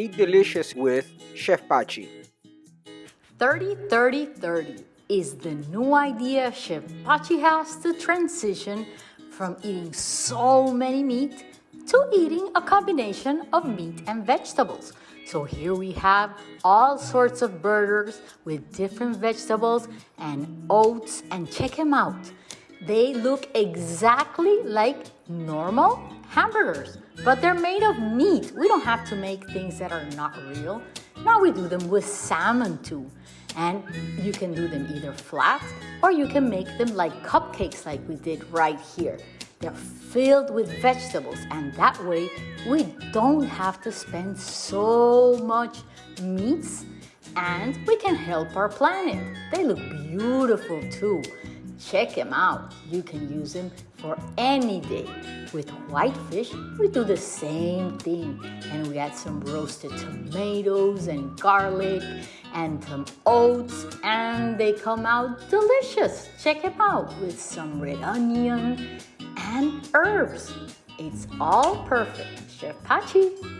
Eat delicious with Chef Pachi. 30 30 30 is the new idea Chef Pachi has to transition from eating so many meat to eating a combination of meat and vegetables. So here we have all sorts of burgers with different vegetables and oats and check them out. They look exactly like normal hamburgers, but they're made of meat. We don't have to make things that are not real. Now we do them with salmon too. And you can do them either flat or you can make them like cupcakes like we did right here. They're filled with vegetables and that way we don't have to spend so much meats and we can help our planet. They look beautiful too. Check them out. You can use them for any day. With white fish, we do the same thing. And we add some roasted tomatoes and garlic and some oats and they come out delicious. Check them out with some red onion and herbs. It's all perfect. Chef Pachi.